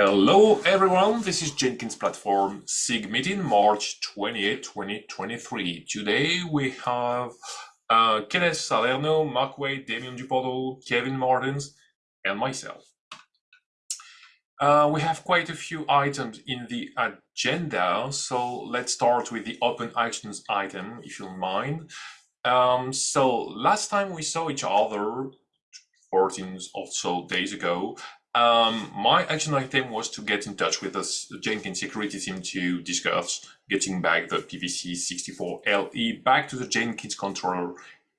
Hello everyone, this is Jenkins Platform SIG meeting March 28, 2023. Today we have uh, Kenneth Salerno, Mark Waite, Damien Duportal, Kevin Martens, and myself. Uh, we have quite a few items in the agenda, so let's start with the open actions item, if you don't mind. Um, so last time we saw each other, 14 or so days ago, um, my action item was to get in touch with the Jenkins security team to discuss getting back the PPC64LE back to the Jenkins controller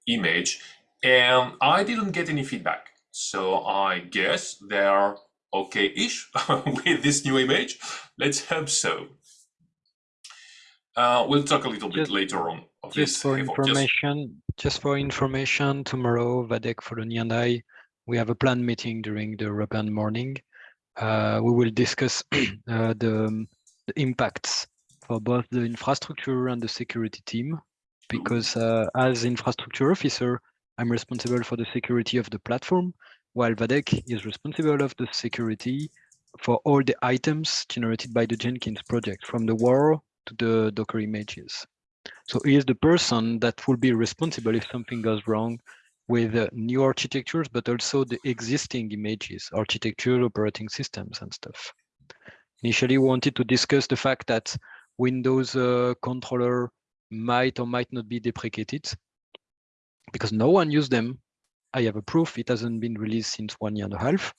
image. And I didn't get any feedback. So I guess they're okay-ish with this new image. Let's hope so. Uh, we'll talk a little just, bit later on. Of just this for information, just... just for information, tomorrow Wadeck, Follonier, and I we have a planned meeting during the European morning. Uh, we will discuss uh, the, the, impacts for both the infrastructure and the security team, because uh, as infrastructure officer, I'm responsible for the security of the platform, while Wadeck is responsible of the security for all the items generated by the Jenkins project, from the war to the Docker images. So he is the person that will be responsible if something goes wrong with uh, new architectures, but also the existing images, architecture, operating systems and stuff. Initially, we wanted to discuss the fact that Windows uh, controller might or might not be deprecated because no one used them. I have a proof it hasn't been released since one year and a half.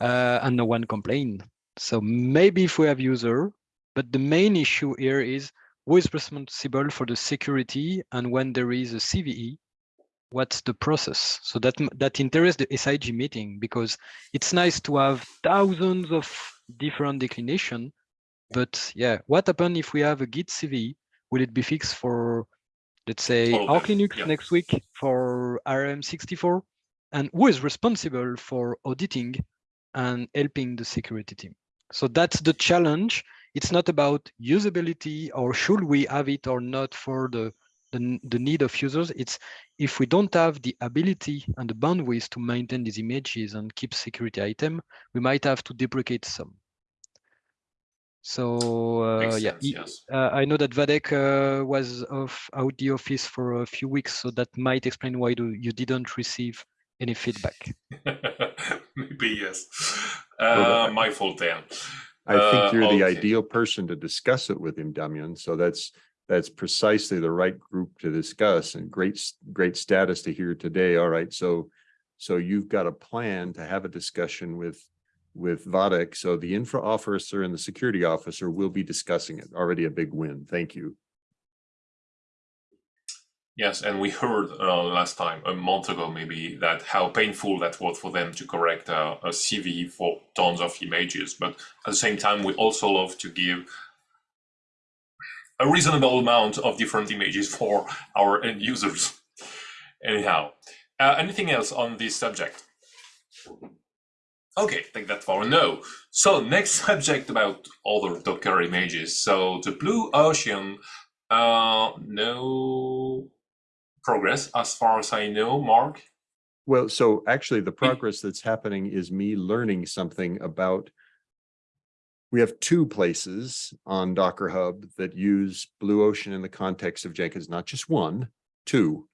Uh, and no one complained. So maybe if we have user, but the main issue here is who is responsible for the security and when there is a CVE, what's the process? So that that interests the sig meeting because it's nice to have thousands of different declination but yeah what happens if we have a git cv will it be fixed for let's say Arch linux yeah. next week for arm64 and who is responsible for auditing and helping the security team? So that's the challenge. It's not about usability or should we have it or not for the the, the need of users. It's if we don't have the ability and the bandwidth to maintain these images and keep security item, we might have to deprecate some. So uh, yeah, sense, yes. uh, I know that Wadeck uh, was off out the office for a few weeks, so that might explain why do, you didn't receive any feedback. Maybe yes, uh, my fault then. I think you're the uh, okay. ideal person to discuss it with him, Damien. So that's that's precisely the right group to discuss and great, great status to hear today. All right, so so you've got a plan to have a discussion with with Wadeck. So the infra officer and the security officer will be discussing it. Already a big win. Thank you. Yes, and we heard uh, last time, a month ago maybe, that how painful that was for them to correct uh, a CVE for tons of images. But at the same time, we also love to give a reasonable amount of different images for our end users. Anyhow, uh, anything else on this subject? Okay, take that for a no. So next subject about other Docker images. So the Blue Ocean, uh, no progress as far as I know, Mark. Well, so actually the progress that's happening is me learning something about we have two places on Docker Hub that use Blue Ocean in the context of Jenkins, not just one, two.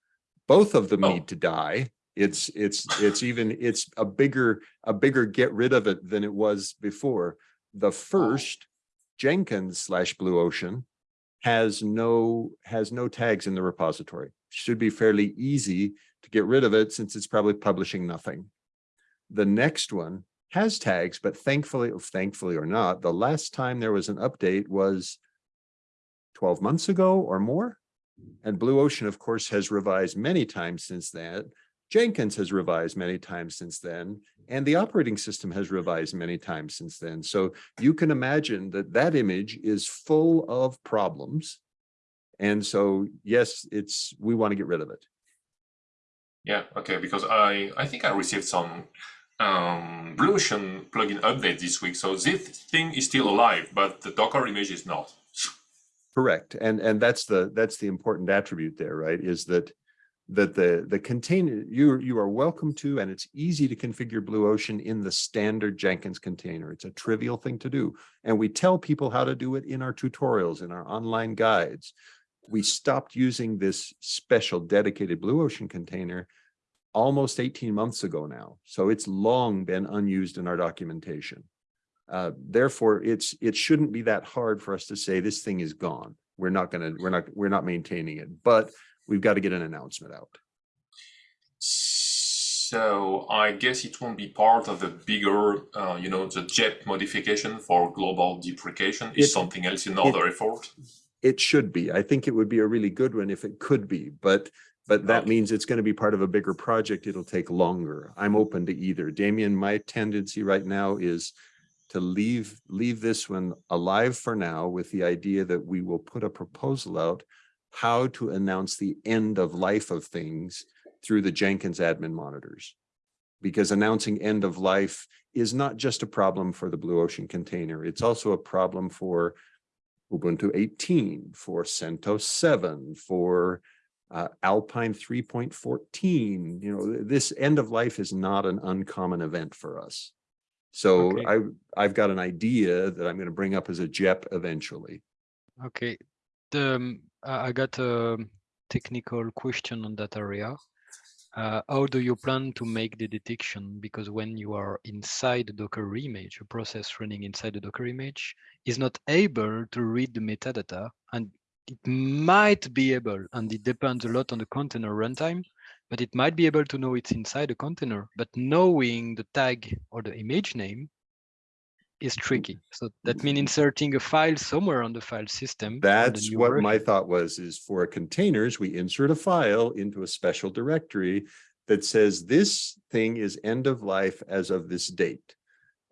Both of them oh. need to die. It's it's it's even it's a bigger a bigger get rid of it than it was before. The first Jenkins slash Blue Ocean has no has no tags in the repository. Should be fairly easy to get rid of it since it's probably publishing nothing. The next one has tags, but thankfully, thankfully or not, the last time there was an update was 12 months ago or more. And Blue Ocean, of course, has revised many times since then. Jenkins has revised many times since then, and the operating system has revised many times since then. So you can imagine that that image is full of problems. And so, yes, it's we want to get rid of it. Yeah, okay, because I, I think I received some um, Blue Ocean plugin update this week. So this thing is still alive, but the Docker image is not. Correct, and and that's the that's the important attribute there, right? Is that that the, the container, you, you are welcome to, and it's easy to configure Blue Ocean in the standard Jenkins container. It's a trivial thing to do. And we tell people how to do it in our tutorials, in our online guides. We stopped using this special dedicated Blue Ocean container almost 18 months ago now. So it's long been unused in our documentation. Uh, therefore, it's it shouldn't be that hard for us to say this thing is gone. We're not gonna, we're not, we're not maintaining it, but we've got to get an announcement out. So I guess it won't be part of the bigger, uh, you know, the JET modification for global deprecation is something else in other effort. It should be. I think it would be a really good one if it could be, but but that Okay. means it's going to be part of a bigger project. It'll take longer. I'm open to either. Damien, my tendency right now is to leave leave this one alive for now with the idea that we will put a proposal out how to announce the end of life of things through the Jenkins admin monitors. Because announcing end of life is not just a problem for the Blue Ocean container. It's also a problem for Ubuntu 18, for CentOS 7, for uh, Alpine 3.14. You know, this end of life is not an uncommon event for us. So Okay. I, I've got an idea that I'm going to bring up as a JEP eventually. Okay, the, um, I I got a technical question on that area. Uh, how do you plan to make the detection? Because when you are inside the Docker image, a process running inside the Docker image is not able to read the metadata and it might be able, and it depends a lot on the container runtime, but it might be able to know it's inside a container, but knowing the tag or the image name is tricky. So that means inserting a file somewhere on the file system. That's what my thought was, is for containers, we insert a file into a special directory that says this thing is end of life as of this date.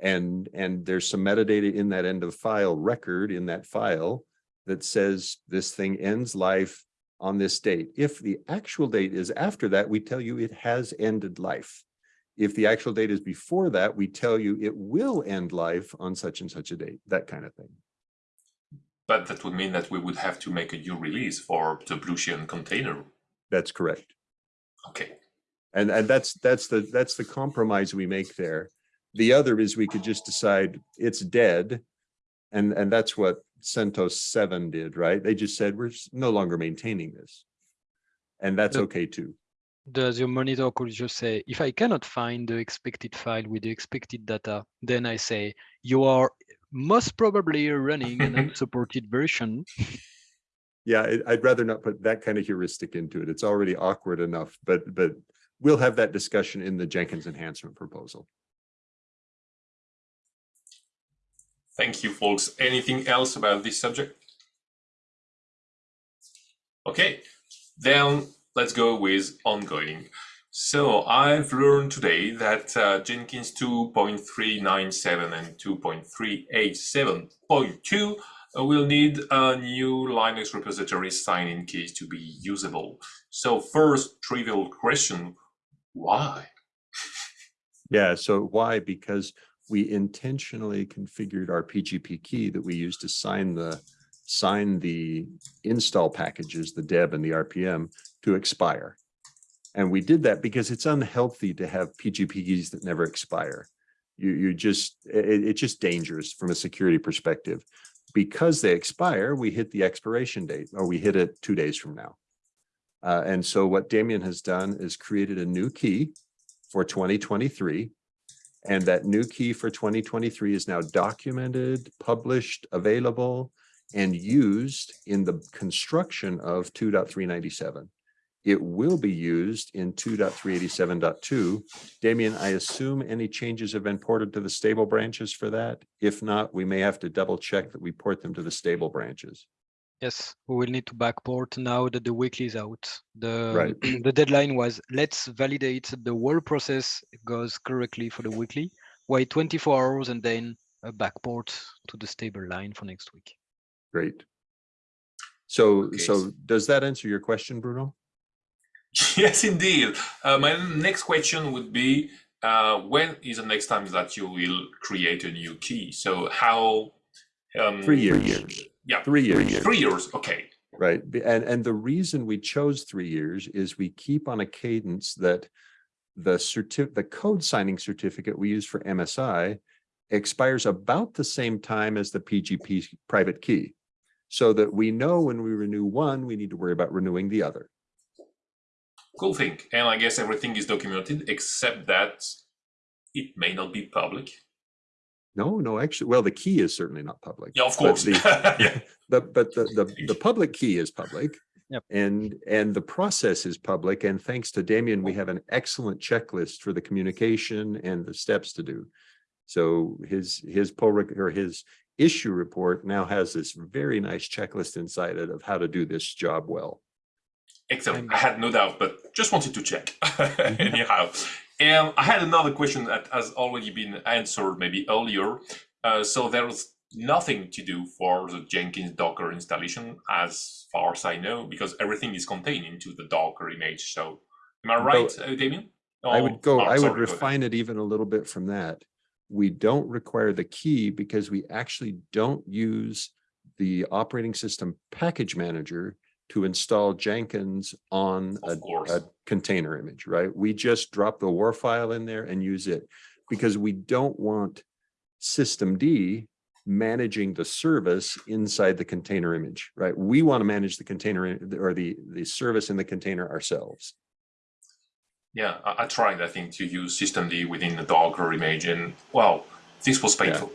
And, and there's some metadata in that end of file record in that file that says this thing ends life on this date. If the actual date is after that, we tell you it has ended life. If the actual date is before that, we tell you it will end life on such and such a date, that kind of thing. But that would mean that we would have to make a new release for the Blue container. That's correct. Okay. And, and that's, that's the, that's the compromise we make there. The other is we could just decide it's dead. And, and that's what CentOS seven did, right? They just said, we're no longer maintaining this. And that's okay too. Does your monitor could just say, if I cannot find the expected file with the expected data, then I say, you are most probably running an unsupported version. Yeah, I'd rather not put that kind of heuristic into it. It's already awkward enough, but, but we'll have that discussion in the Jenkins enhancement proposal. Thank you, folks. Anything else about this subject? Okay, then let's go with ongoing. So I've learned today that uh, Jenkins 2.397 and 2.387.2 uh, will need a new Linux repository sign-in keys to be usable. So first trivial question, why? Yeah, so why? Because we intentionally configured our PGP key that we use to sign the sign the install packages, the deb and the RPM to expire. And we did that because it's unhealthy to have PGP keys that never expire. You you just it, it's just dangerous from a security perspective. Because they expire, we hit the expiration date or we hit it two days from now. Uh, and so what Damien has done is created a new key for 2023. And that new key for 2023 is now documented, published, available, and used in the construction of 2.397. It will be used in 2.387.2. Damien, I assume any changes have been ported to the stable branches for that? If not, we may have to double check that we port them to the stable branches. Yes, we will need to backport now that the weekly is out. The Right. the deadline was let's validate the whole process goes correctly for the weekly. Wait 24 hours and then a backport to the stable line for next week. Great. So, Okay, so does that answer your question, Bruno? Yes, indeed. Uh, my next question would be, uh, when is the next time that you will create a new key? So how? Um, Three years. Yeah, Three years. three years. Okay. Right, and, and the reason we chose three years is we keep on a cadence that the certi, the code signing certificate we use for MSI expires about the same time as the PGP private key. So that we know when we renew one, we need to worry about renewing the other. Cool thing. And I guess everything is documented except that it may not be public. No, no, actually, well, the key is certainly not public. Yeah, of but course. the- yeah. The, but the, the, the public key is public. Yep. And, and the process is public. And thanks to Damien, we have an excellent checklist for the communication and the steps to do. So his, his pull rec- or his issue report now has this very nice checklist inside it of how to do this job well. Excellent. I had no doubt, but just wanted to check. Mm-hmm. Anyhow, and I had another question that has already been answered maybe earlier. Uh, so there's nothing to do for the Jenkins Docker installation, as far as I know, because everything is contained into the Docker image. So, am I right, uh, Damien? I Oh, would go, oh, I would sorry, go ahead. refine it even a little bit from that. We don't require the key because we actually don't use the operating system package manager to install Jenkins on a, a container image, right? We just drop the war file in there and use it because we don't want systemd managing the service inside the container image, right? We want to manage the container or the, the service in the container ourselves. Yeah, I, I tried, I think, to use systemd within the Docker image, and well, this was painful.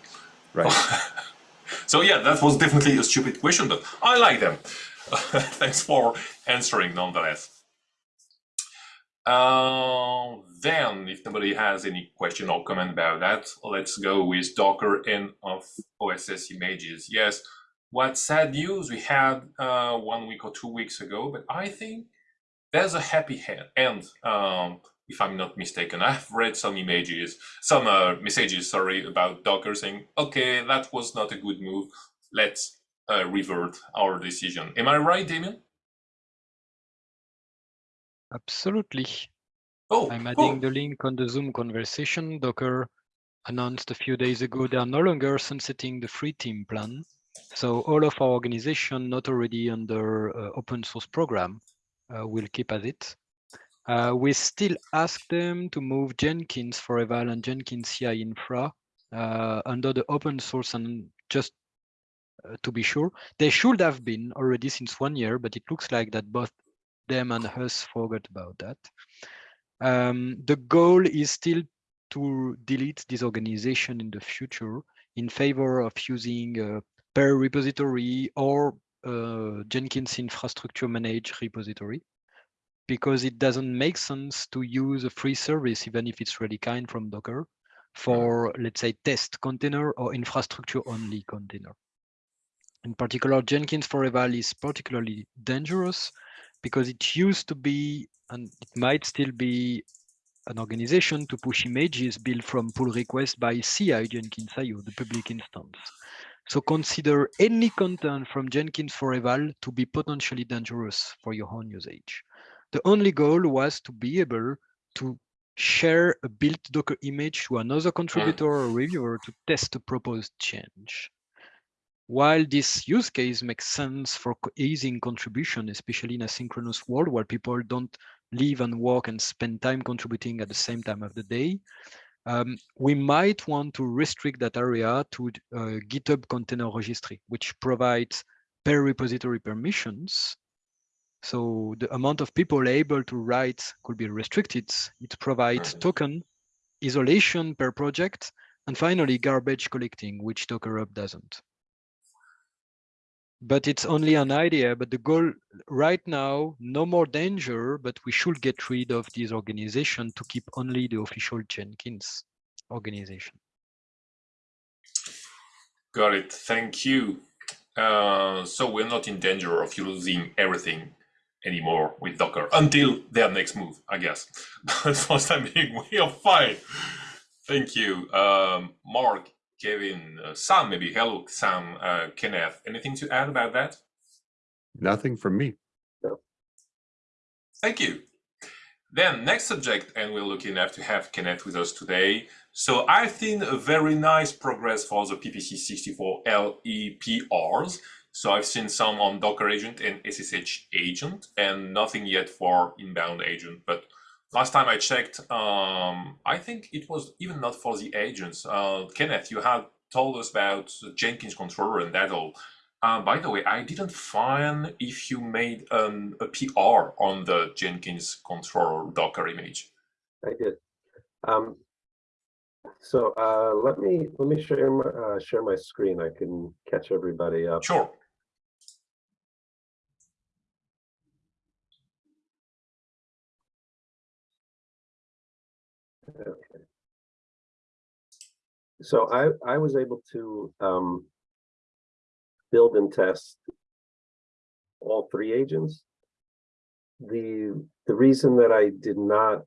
Right. so yeah, that was definitely a stupid question, but I like them. Thanks for answering nonetheless. Uh, then, if nobody has any question or comment about that, let's go with Docker and of OSS images. Yes, what sad news we had uh, one week or two weeks ago, but I think there's a happy end. Um, if I'm not mistaken, I've read some images, some uh, messages, sorry, about Docker saying, "Okay, that was not a good move. Let's uh, revert our decision." Am I right, Damien? Absolutely. Oh, I'm adding the link on the Zoom conversation. Docker announced a few days ago they are no longer sunsetting the free team plan. So all of our organization not already under uh, open source program uh, will keep as it. Uh, we still ask them to move Jenkins for eval and Jenkins CI infra uh, under the open source and just to be sure. They should have been already since one year, but it looks like that both them and us forgot about that. Um, the goal is still to delete this organization in the future in favor of using a per repository or uh, Jenkins infrastructure managed repository because it doesn't make sense to use a free service, even if it's really kind from Docker, for let's say test container or infrastructure only container. In particular, Jenkins for eval is particularly dangerous because it used to be, and it might still be, an organization to push images built from pull requests by CI Jenkins IO, the public instance. So consider any content from Jenkins for eval to be potentially dangerous for your own usage. The only goal was to be able to share a built Docker image to another contributor or reviewer to test a proposed change. While this use case makes sense for easing contribution, especially in a synchronous world where people don't live and work and spend time contributing at the same time of the day, um, we might want to restrict that area to uh, GitHub Container Registry, which provides per repository permissions. So the amount of people able to write could be restricted. It provides token isolation per project, and finally garbage collecting, which Docker Hub doesn't. But it's only an idea, but the goal right now, no more danger, but we should get rid of this organization to keep only the official Jenkins organization. Got it. Thank you. Uh, so we're not in danger of losing everything anymore with Docker until their next move, I guess. But for time being, we are fine. Thank you, um, Mark, Kevin, uh, Sam. Maybe hello, Sam, uh, Kenneth. Anything to add about that? Nothing from me. Thank you. Then next subject, and we're lucky enough to have Kenneth with us today. So I've seen a very nice progress for the PPC 64 LEPRs. So I've seen some on Docker agent and SSH agent, and nothing yet for inbound agent. But last time I checked, um, I think it was even not for the agents. Uh, Kenneth, you had told us about Jenkins controller and that all. Uh, by the way, I didn't find if you made an, a PR on the Jenkins controller Docker image. I did. Um, so uh, let me let me share my uh, share my screen. I can catch everybody up. Sure. So I I was able to um, build and test all three agents. The the reason that I did not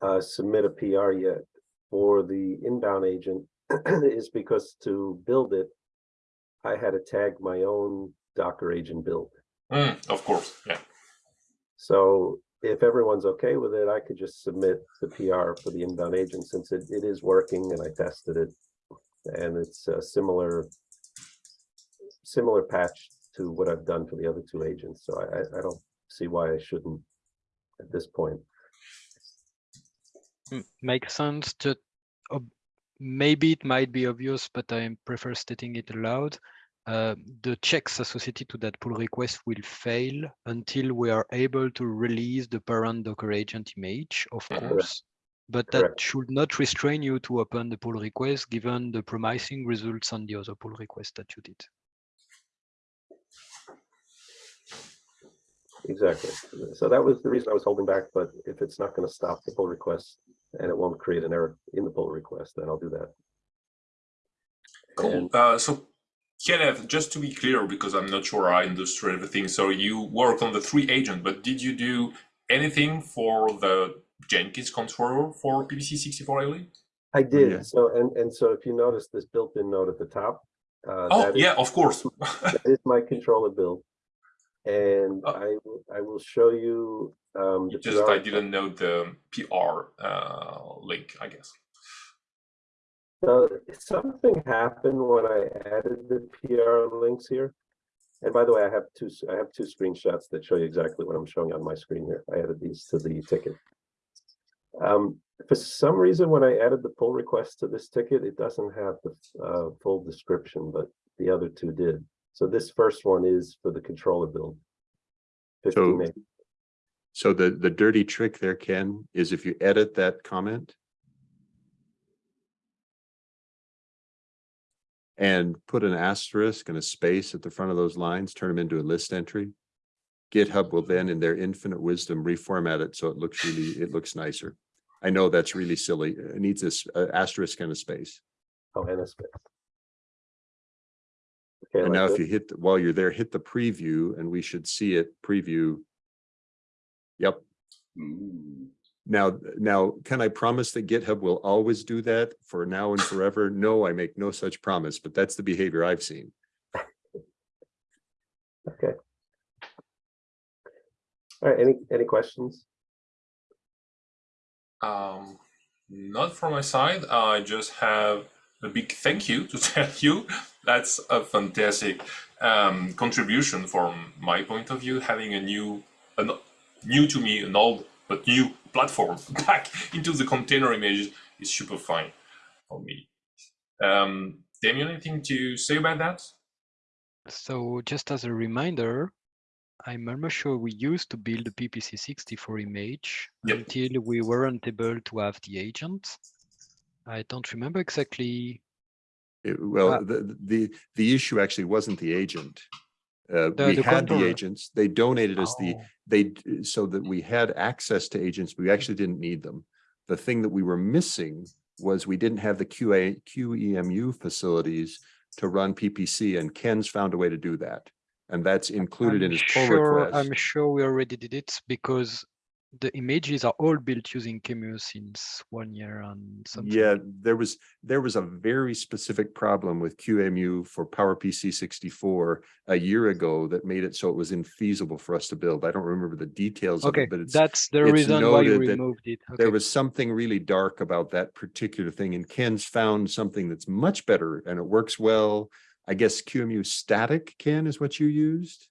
uh, submit a PR yet for the inbound agent is because to build it, I had to tag my own Docker agent build. Mm, of course, yeah. So if everyone's okay with it, I could just submit the PR for the inbound agent since it, it is working and I tested it. And it's a similar similar patch to what I've done for the other two agents. So I, I- don't see why I shouldn't at this point. Makes sense. Ob- maybe it might be obvious, but I prefer stating it aloud. Uh, the checks associated to that pull request will fail until we are able to release the parent Docker agent image, of Correct. course. But that Correct. should not restrain you to open the pull request, given the promising results on the other pull request that you did. Exactly. So that was the reason I was holding back, but if it's not going to stop the pull request and it won't create an error in the pull request, then I'll do that. Cool. And- Uh, so, Kenneth, just to be clear, because I'm not sure I understood everything. So you work on the three agent, but did you do anything for the Jenkins controller for PPC64 LE? I yeah. did. So, and, and so if you notice this built-in node at the top. uh, Oh, that is- yeah, of course. That is my controller build. And Oh. I, will- I will show you, um, the Just PR I didn't know the PR uh, link, I guess. So something happened when I added the PR links here. And by the way, I have two, I have two screenshots that show you exactly what I'm showing on my screen here. I added these to the ticket. Um, for some reason, when I added the pull request to this ticket, it doesn't have the uh, full description, but the other two did. So this first one is for the controller build. 15 So- So the, the dirty trick there, Ken, is if you edit that comment and put an asterisk and a space at the front of those lines, turn them into a list entry. GitHub will then, in their infinite wisdom, reformat it so it looks really, it looks nicer. I know that's really silly. It needs this uh, asterisk and a space. Oh, and a space. Okay, And like now if you hit, the- while you're there, hit the preview and we should see it preview. Yep. Now, now, can I promise that GitHub will always do that for now and forever? No, I make no such promise, but that's the behavior I've seen. Okay. All right, any, any questions? Um, not from my side. I just have a big thank you to tell you. That's a fantastic um, contribution from my point of view. Having a new, an new to me, an old but new platform back into the container image is super fine for me. Um, Damien, anything to say about that? So just as a reminder, I'm almost sure we used to build a PPC64 image Yep. until we weren't able to have the agent. I don't remember exactly. It- Well, Ah. the, the, the issue actually wasn't the agent. Uh, The- we the had the agents, they donated us the, Oh, they, so that we had access to agents, we actually didn't need them. The thing that we were missing was we didn't have the QA, QEMU facilities to run PPC and Ken's found a way to do that. And that's included in I'm his pull sure, request. I'm sure we already did it because the images are all built using Qemu since one year and something. Yeah, there was, there was a very specific problem with QEMU for PowerPC sixty-four a year ago that made it so it was infeasible for us to build. I don't remember the details of Okay, it, but it's, that's the it's reason why you removed it. there was something really dark about that particular thing and Ken's found something that's much better and it works well. I guess QEMU static, Ken, is what you used?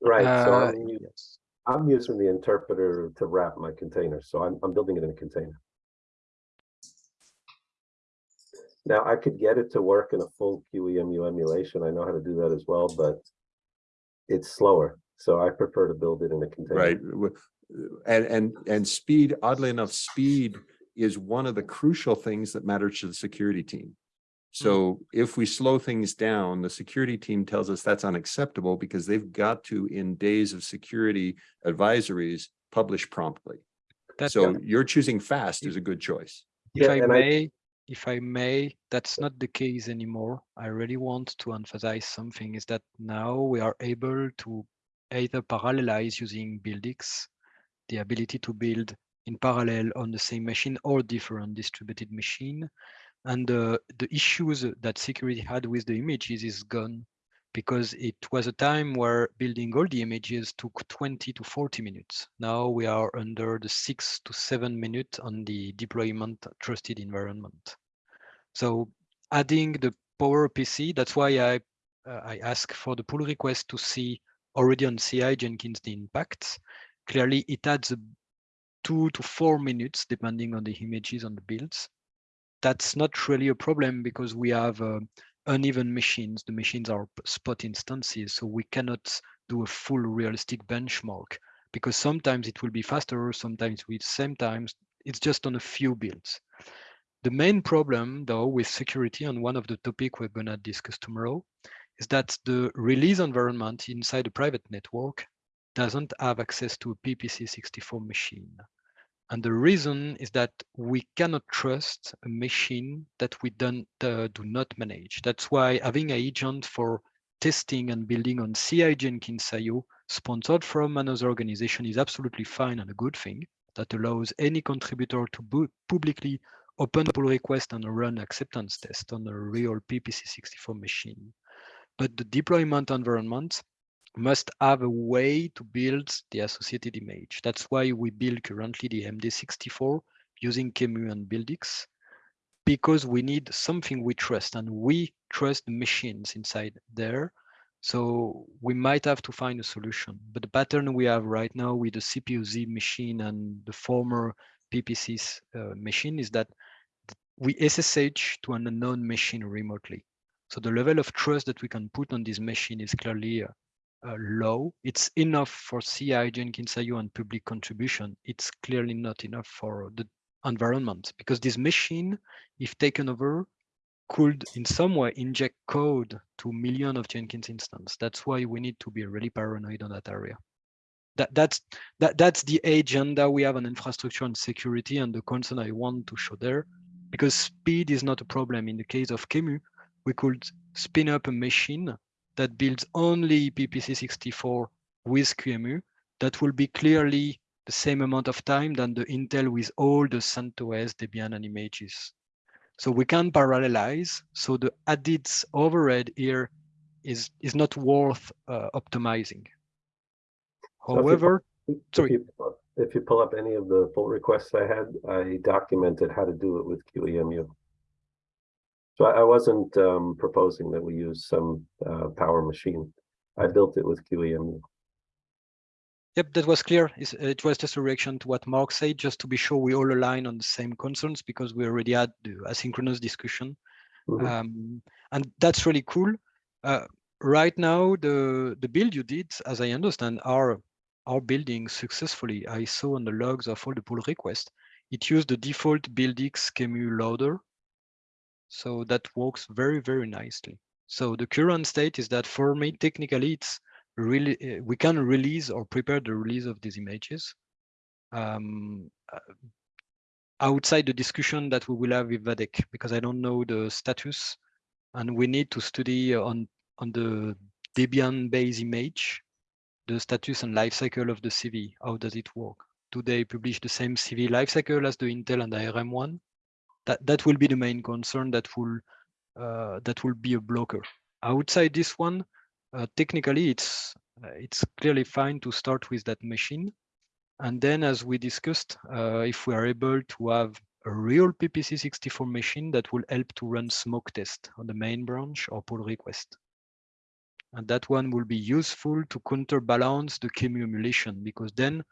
Right, Uh, I'm, yes. I'm using the interpreter to wrap my container, so I'm, I'm building it in a container. Now, I could get it to work in a full QEMU emulation. I know how to do that as well, but it's slower, so I prefer to build it in a container. Right. And, and, and speed, oddly enough, speed is one of the crucial things that matters to the security team. Mm-hmm. So if we slow things down, the security team tells us that's unacceptable because they've got to, in days of security advisories, publish promptly. That- So you're choosing fast is a good choice. If Yeah, I and I- may, if I may, that's not the case anymore. I really want to emphasize something is that now we are able to either parallelize using BuildX, the ability to build in parallel on the same machine or different distributed machine. And uh, the issues that security had with the images is gone because it was a time where building all the images took 20 to 40 minutes. Now we are under the six to seven minutes on the deployment trusted environment. So adding the Power PC, that's why I uh, I ask for the pull request to see already on CI Jenkins the impacts. Clearly, it adds two to four minutes depending on the images on the builds. That's not really a problem because we have uh, uneven machines. The machines are spot instances, so we cannot do a full realistic benchmark because sometimes it will be faster, sometimes with same times. It's just on a few builds. The main problem, though, with security, and one of the topic we're gonna discuss tomorrow, is that the release environment inside a private network doesn't have access to a PPC64 machine. And the reason is that we cannot trust a machine that we don't, uh, do not manage. That's why having an agent for testing and building on CI Jenkins IO sponsored from another organization is absolutely fine and a good thing that allows any contributor to publicly open a pull request and run acceptance test on a real PPC64 machine. But the deployment environment must have a way to build the associated image. That's why we build currently the MD64 using QEMU and BuildX because we need something we trust and we trust the machines inside there. So we might have to find a solution. But the pattern we have right now with the CPU-Z machine and the former PPC's uh, machine is that we SSH to an unknown machine remotely. So the level of trust that we can put on this machine is clearly uh, uh, low. It's enough for CI, Jenkins and public contribution. It's clearly not enough for the environment because this machine, if taken over, could in some way inject code to million of Jenkins instance. That's why we need to be really paranoid on that area. That, that's that that's the agenda we have on infrastructure and security and the concern I want to show there. Because speed is not a problem. In the case of QEMU, we could spin up a machine that builds only PPC64 with QEMU that will be clearly the same amount of time than the Intel with all the CentOS, Debian, and images. So we can parallelize. So the added overhead here is, is not worth uh, optimizing. So if you However, If Sorry. you If you pull up any of the pull requests I had, I documented how to do it with QEMU. So I I wasn't um, proposing that we use some uh, power machine. I built it with QEMU. Yep, that was clear. It was just a reaction to what Mark said, just to be sure we all align on the same concerns because we already had the asynchronous discussion. Mhm. Um, and that's really cool. Uh, right now, the the build you did, as I understand, are are building successfully. I saw on the logs of all the pull requests, it used the default BuildX QEMU loader. So that works very, very nicely. So the current state is that for me, technically, it's really uh, we can release or prepare the release of these images. Um, uh, outside the discussion that we will have with Wadeck, because I don't know the status, and we need to study on on the Debian base image, the status and life cycle of the CVE. How does it work? Do they publish the same CVE life cycle as the Intel and ARM one? That that will be the main concern that will uh, that will be a blocker. Outside this one, uh, technically it's uh, it's clearly fine to start with that machine. And then, as we discussed, uh, if we are able to have a real PPC64 machine that will help to run smoke test on the main branch or pull request. And that one will be useful to counterbalance the QEMU emulation because then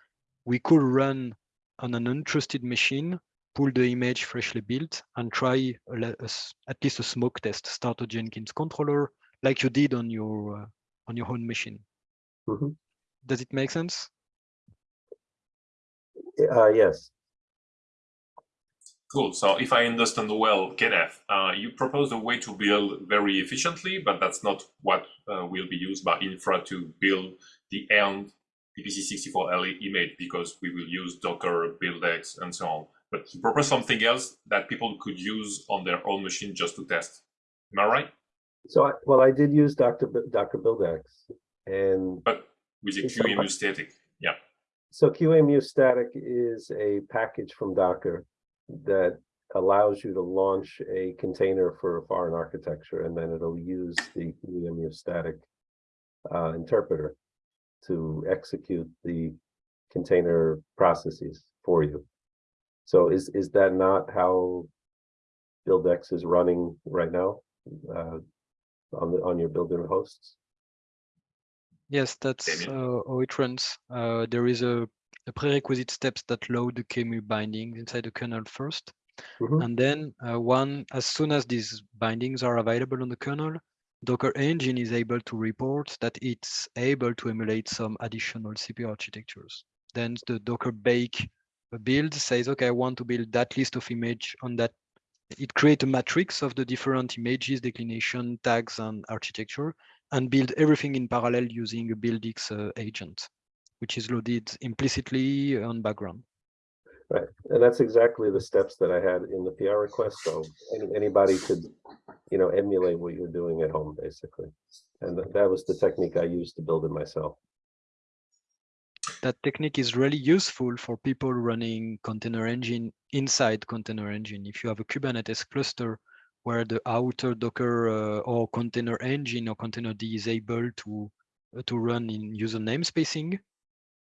we could run on an untrusted machine, pull the image freshly built and try a le- a s- at least a smoke test, start a Jenkins controller like you did on your uh, on your own machine. Mhm. Does it make sense? Uh, yes, Cool. So if I understand well, Kenneth, uh, you propose a way to build very efficiently, but that's not what uh, will be used by infra to build the end PPC64LE E image because we will use Docker, BuildX, and so on. But you propose something else that people could use on their own machine just to test. Am I right? so I, well, I did use Dr. B- Dr. And But with the QEMU static. Yeah. So QEMU static is a package from Docker that allows you to launch a container for a foreign architecture, and then it'll use the QEMU static uh, interpreter to execute the container processes for you. So is, is that not how BuildX is running right now? uh, On the, on your builder hosts? Yes, that's Damien? uh, how it runs. Uh, there is a, a prerequisite steps that load the QEMU bindings inside the kernel first. Mhm. And then uh, one, as soon as these bindings are available on the kernel, Docker Engine is able to report that it's able to emulate some additional CPU architectures. Then the Docker bake build says, okay, I want to build that list of image on that. It creates a matrix of the different images, declination, tags, and architecture, and build everything in parallel using a BuildX uh, agent, which is loaded implicitly on background. Right, and that's exactly the steps that I had in the PR request, so any, anybody could, you know, emulate what you're doing at home, basically. And tha- that was the technique I used to build it myself. That technique is really useful for people running container engine inside container engine. If you have a Kubernetes cluster where the outer Docker uh, or container engine or containerd is able to uh, to run in user namespacing,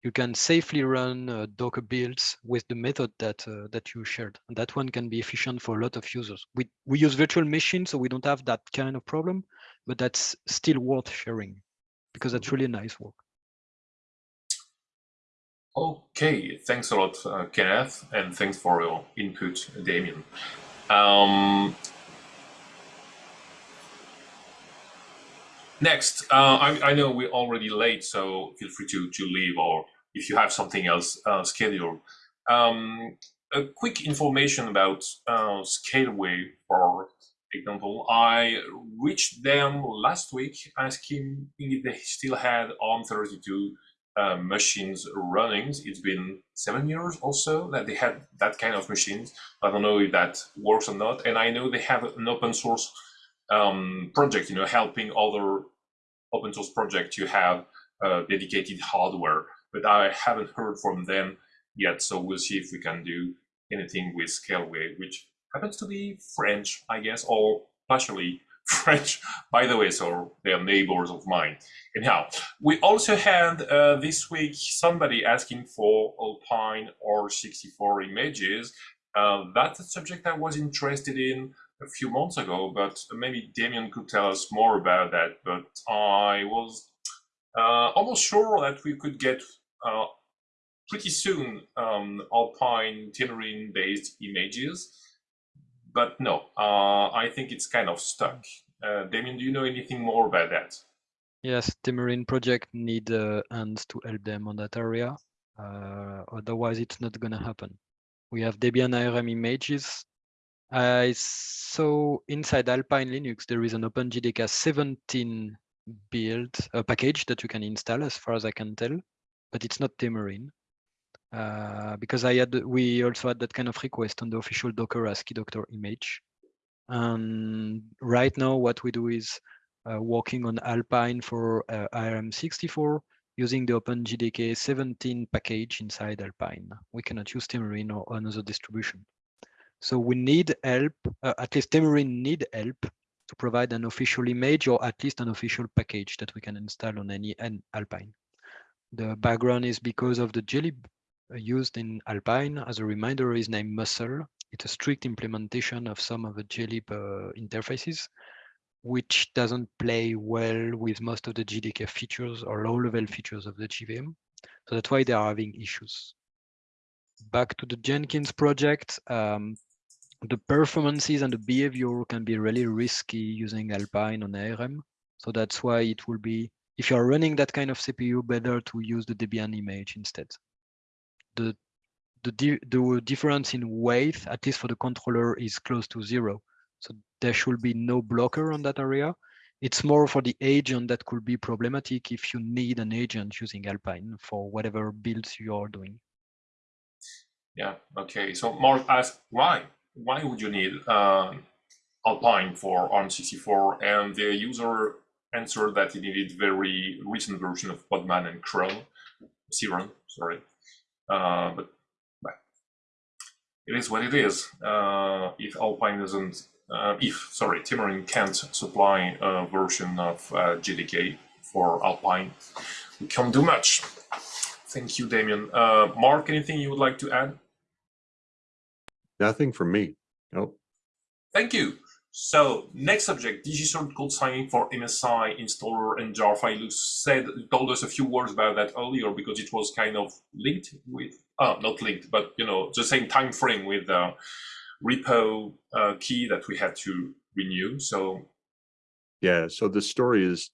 you can safely run uh, Docker builds with the method that uh, that you shared. And that one can be efficient for a lot of users. We we use virtual machines, so we don't have that kind of problem, but that's still worth sharing because that's really nice work. Okay, thanks a lot, uh, Kenneth, and thanks for your input, Damien. Um, next, uh, I, I know we're already late, so feel free to, to leave or if you have something else uh, scheduled. Um, a quick information about uh, Scaleway, for example. I reached them last week asking if they still had ARM32 uh, machines running. It's been seven years or so that they had that kind of machines. I don't know if that works or not. And I know they have an open source um, project, you know, helping other open source projects to have uh, dedicated hardware. But I haven't heard from them yet. So we'll see if we can do anything with Scaleway, which happens to be French, I guess, or partially French, by the way, so they're neighbors of mine. Anyhow, we also had uh, this week somebody asking for Alpine ARM64 images. Uh, that's a subject I was interested in a few months ago, but maybe Damien could tell us more about that. But I was uh, almost sure that we could get uh, pretty soon um, Alpine Temurin based images. But no, uh, I think it's kind of stuck. Uh, Damien, do you know anything more about that? Yes, Temurin project need uh, hands to help them on that area. Uh, otherwise, it's not gonna happen. We have Debian ARM images. I saw inside Alpine Linux there is an OpenJDK 17 build a package that you can install, as far as I can tell, but it's not Temurin. Uh, because I had we also had that kind of request on the official Docker Asciidoctor image. And right now, what we do is uh, working on Alpine for uh, ARM64 using the OpenJDK 17 package inside Alpine. We cannot use Temurin or another distribution. So we need help, uh, at least Temurin need help to provide an official image or at least an official package that we can install on any Alpine. The background is because of the jelly used in Alpine. As a reminder, is named musl. it's a strict implementation of some of the glib uh, interfaces, which doesn't play well with most of the JDK features or low-level features of the JVM. So that's why they are having issues. Back to the Jenkins project, um, the performances and the behavior can be really risky using Alpine on ARM. So that's why it will be, if you're running that kind of CPU, better to use the Debian image instead. The, the, di the difference in weight, at least for the controller, is close to zero. So there should be no blocker on that area. It's more for the agent that could be problematic if you need an agent using Alpine for whatever builds you are doing. Yeah, okay. So Mark asked, why? Why would you need uh, Alpine for ARM64? And the user answered that he needed very recent version of Podman and Chrome, Siron, sorry. Uh, but, it is what it is. Uh, if Alpine doesn't, uh, if, sorry, Temurin can't supply a version of uh, JDK for Alpine, we can't do much. Thank you, Damien. Uh, Mark, anything you would like to add? Nothing from me. Nope. Thank you. So next subject, DigiCert code signing for MSI installer and jar file. Said told us a few words about that earlier because it was kind of linked with, uh, not linked, but you know the same time frame with the repo uh, key that we had to renew. So Yeah, so the story is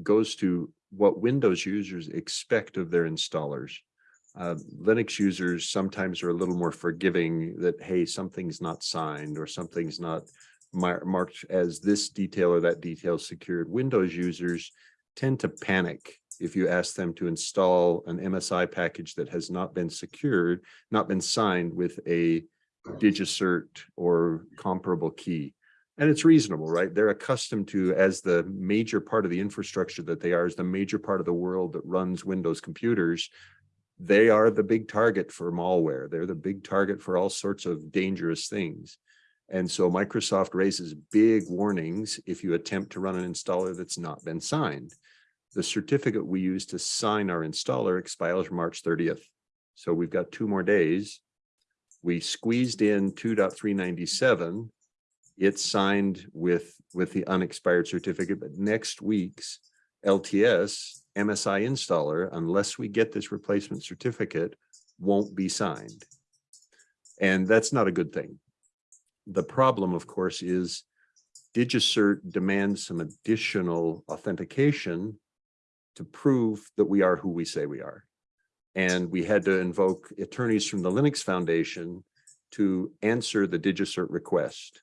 goes to what Windows users expect of their installers. Uh, Linux users sometimes are a little more forgiving that, hey, something's not signed or something's not mar marked as this detail or that detail secured. Windows users tend to panic if you ask them to install an MSI package that has not been secured, not been signed with a DigiCert or comparable key. And it's reasonable, right? They're accustomed to, as the major part of the infrastructure that they are, as the major part of the world that runs Windows computers, they are the big target for malware. They're the big target for all sorts of dangerous things. And so Microsoft raises big warnings if you attempt to run an installer that's not been signed. The certificate we use to sign our installer expires March 30th. So we've got two more days. We squeezed in 2.397. It's signed with, with the unexpired certificate, but next week's LTS MSI installer, unless we get this replacement certificate, won't be signed. And that's not a good thing. The problem, of course, is DigiCert demands some additional authentication to prove that we are who we say we are. And we had to invoke attorneys from the Linux Foundation to answer the DigiCert request.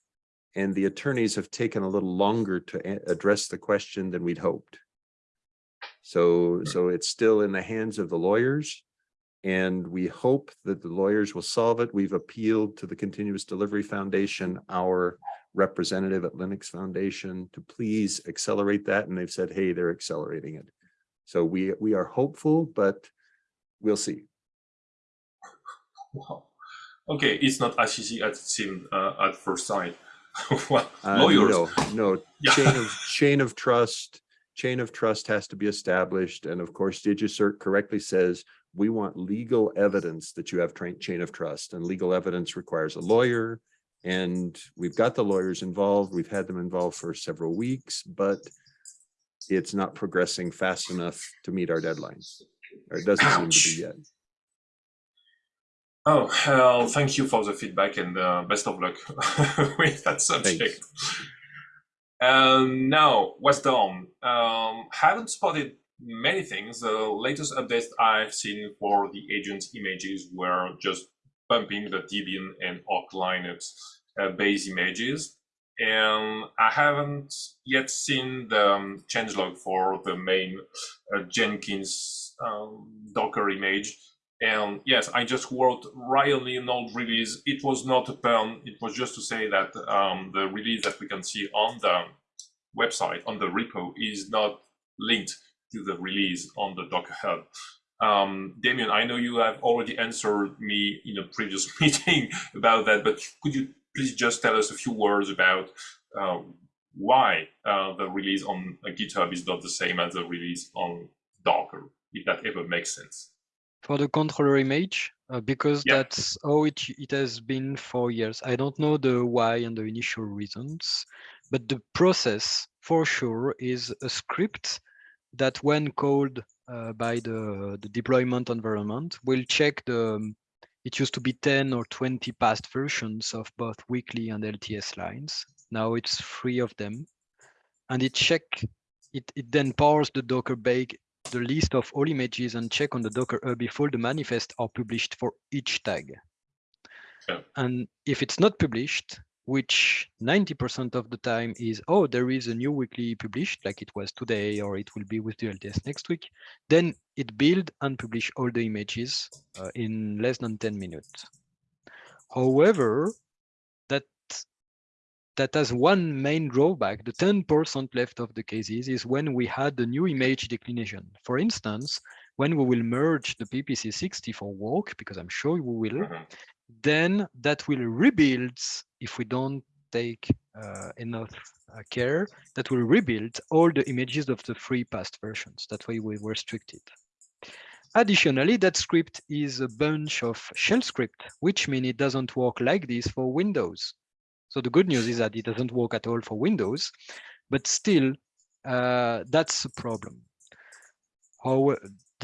And the attorneys have taken a little longer to address the question than we'd hoped. So, so it's still in the hands of the lawyers. And we hope that the lawyers will solve it. We've appealed to the Continuous Delivery Foundation, our representative at Linux Foundation, to please accelerate that. And they've said, hey, they're accelerating it. So we, we are hopeful, but we'll see. Wow. Okay, it's not as easy as it seemed uh, at first sight. well, Uh, lawyers. No, no, Yeah. chain of, chain of trust, chain of trust has to be established. And of course, DigiCert correctly says, we want legal evidence that you have chain of trust and legal evidence requires a lawyer. And we've got the lawyers involved. We've had them involved for several weeks, but it's not progressing fast enough to meet our deadlines. Or it doesn't seem to be yet. Oh, well, thank you for the feedback and uh, best of luck with that subject. And now, what's done? Um, haven't spotted many things. The latest updates I've seen for the agent's images were just bumping the Debian and Arch Linux uh, base images. And I haven't yet seen the um, changelog for the main uh, Jenkins um, Docker image. And yes, I just wrote worked Riley old release. It was not a pun. It was just to say that um, the release that we can see on the website, on the repo, is not linked to the release on the Docker Hub. Um, Damien, I know you have already answered me in a previous meeting about that, but could you please just tell us a few words about uh, why uh, the release on uh, GitHub is not the same as the release on Docker, if that ever makes sense? For the controller image, uh, because Yeah. that's how it, it has been for years. I don't know the why and the initial reasons, but the process for sure is a script that when called uh, by the, the deployment environment will check the, um, it used to be 10 or 20 past versions of both weekly and LTS lines. Now it's three of them. And it check, it, it then parse the Docker bake the list of all images and check on the Docker hub if all the manifests are published for each tag. Yeah. And if it's not published, which 90% of the time is, oh, there is a new weekly published, like it was today, or it will be with the LTS next week, then it build and publish all the images uh, in less than 10 minutes. However, that that has one main drawback. The 10% left of the cases is when we had the new image declination. For instance, when we will merge the PPC64 work, because I'm sure we will, Mhm. Then that will rebuild if we don't take uh, enough uh, care that will rebuild all the images of the three past versions. That why we were restricted. Additionally that script is a bunch of shell script which means it doesn't work like this for windows. So the good news is that it doesn't work at all for windows but still uh, that's a problem. How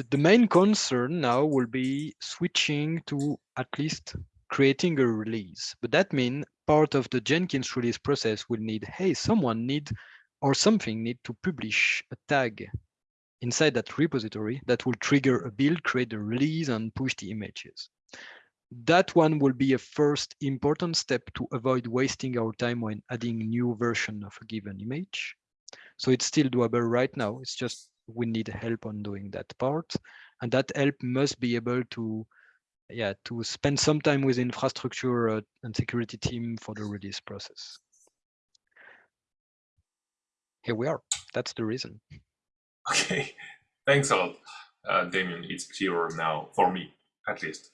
the main concern now will be switching to at least creating a release. But that means part of the Jenkins release process will need, hey, someone need or something need to publish a tag inside that repository that will trigger a build, create a release and push the images. That one will be a first important step to avoid wasting our time when adding new version of a given image. So it's still doable right now. It's just we need help on doing that part. And that help must be able to yeah, to spend some time with infrastructure uh, and security team for the release process. Here we are. That's the reason. Okay, thanks a lot, uh, Damien. It's clearer now for me, at least.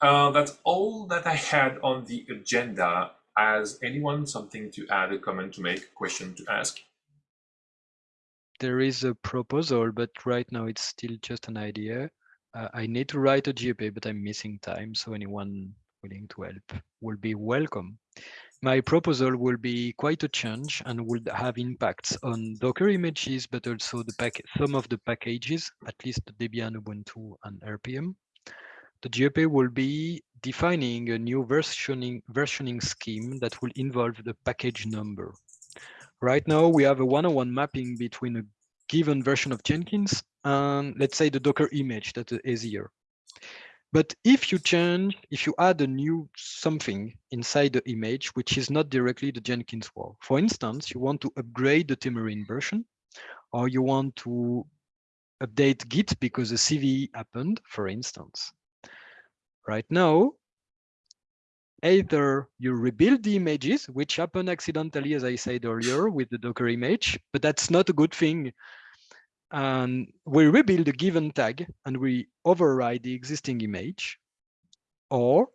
Uh, that's all that I had on the agenda. Has anyone something to add, a comment to make, a question to ask? There is a proposal, but right now it's still just an idea. Uh, I need to write a JEP, but I'm missing time, so anyone willing to help will be welcome. My proposal will be quite a change and will have impacts on Docker images, but also the pack some of the packages, at least Debian, Ubuntu, and RPM. The JEP will be defining a new versioning, versioning scheme that will involve the package number. Right now, we have a one-on-one mapping between a given version of Jenkins and let's say the Docker image that is here. But if you change, if you add a new something inside the image, which is not directly the Jenkins WAR, for instance, you want to upgrade the Temurin version, or you want to update Git because a CV happened, for instance. Right now, either you rebuild the images, which happen accidentally, as I said earlier, with the Docker image, but that's not a good thing. And we rebuild a given tag and we override the existing image, or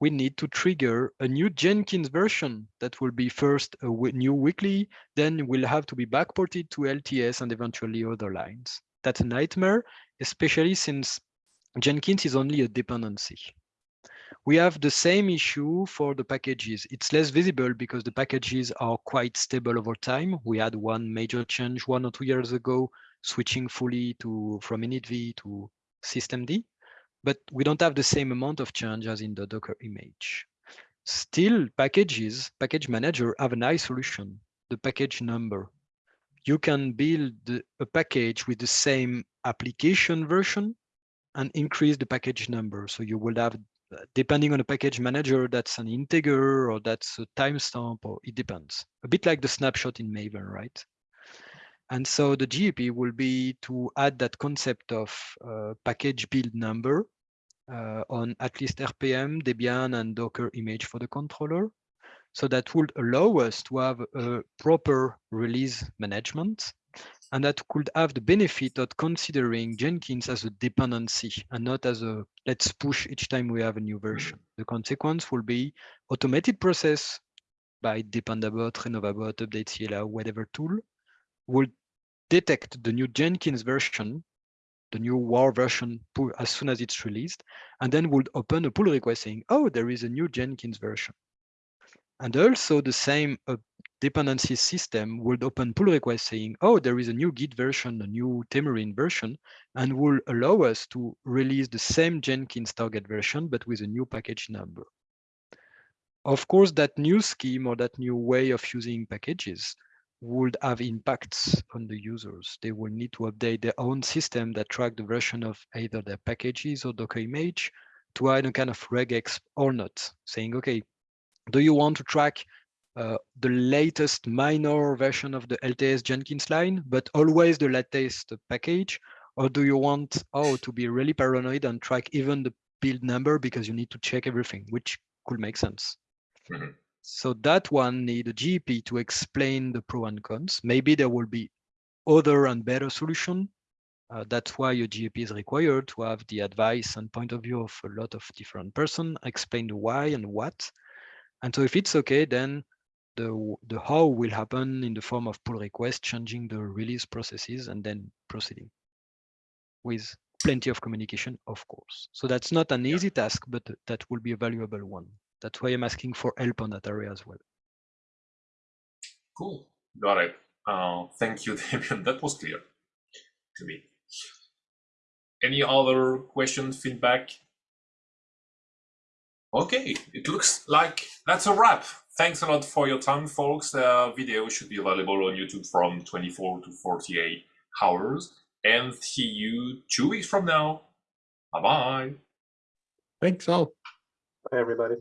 we need to trigger a new Jenkins version that will be first a new weekly, then will have to be backported to LTS and eventually other lines. That's a nightmare, especially since Jenkins is only a dependency. We have the same issue for the packages. It's less visible because the packages are quite stable over time. We had one major change one or two years ago, switching fully to from initv to systemd, but we don't have the same amount of change as in the Docker image. Still, packages, package manager have a nice solution, the package number. You can build a package with the same application version and increase the package number. So you will have depending on the package manager, that's an integer or that's a timestamp, or it depends. A bit like the snapshot in Maven, right? And so the JEP will be to add that concept of uh, package build number uh, on at least RPM, Debian, and Docker image for the controller. So that would allow us to have a proper release management and that could have the benefit of considering Jenkins as a dependency and not as a let's push each time we have a new version. The consequence will be automated process by Dependabot, Renovabot, Update, uh, whatever tool will detect the new Jenkins version, the new WAR version as soon as it's released, and then would open a pull request saying, oh, there is a new Jenkins version. And also the same uh, dependency system would open pull request saying, oh, there is a new Git version, a new Temurin version, and will allow us to release the same Jenkins target version, but with a new package number. Of course, that new scheme or that new way of using packages would have impacts on the users. They will need to update their own system that track the version of either their packages or Docker image to add a kind of regex or not, saying, okay, do you want to track uh, the latest minor version of the LTS Jenkins line, but always the latest package? Or do you want, oh, to be really paranoid and track even the build number because you need to check everything, which could make sense. Mhm. So that one need a JEP to explain the pro and cons. Maybe there will be other and better solution. Uh, that's why a JEP is required to have the advice and point of view of a lot of different person, explain the why and what. And so if it's okay, then the, the how will happen in the form of pull request, changing the release processes and then proceeding with plenty of communication, of course. So that's not an easy task, but that will be a valuable one. That's why I'm asking for help on that area as well. Cool. Got it. Uh, thank you, Damien. That was clear to me. Any other questions, feedback? Okay, it looks like that's a wrap. Thanks a lot for your time, folks. The video should be available on YouTube from 24 to 48 hours. And see you two weeks from now. Bye bye. Thanks all. Bye, everybody.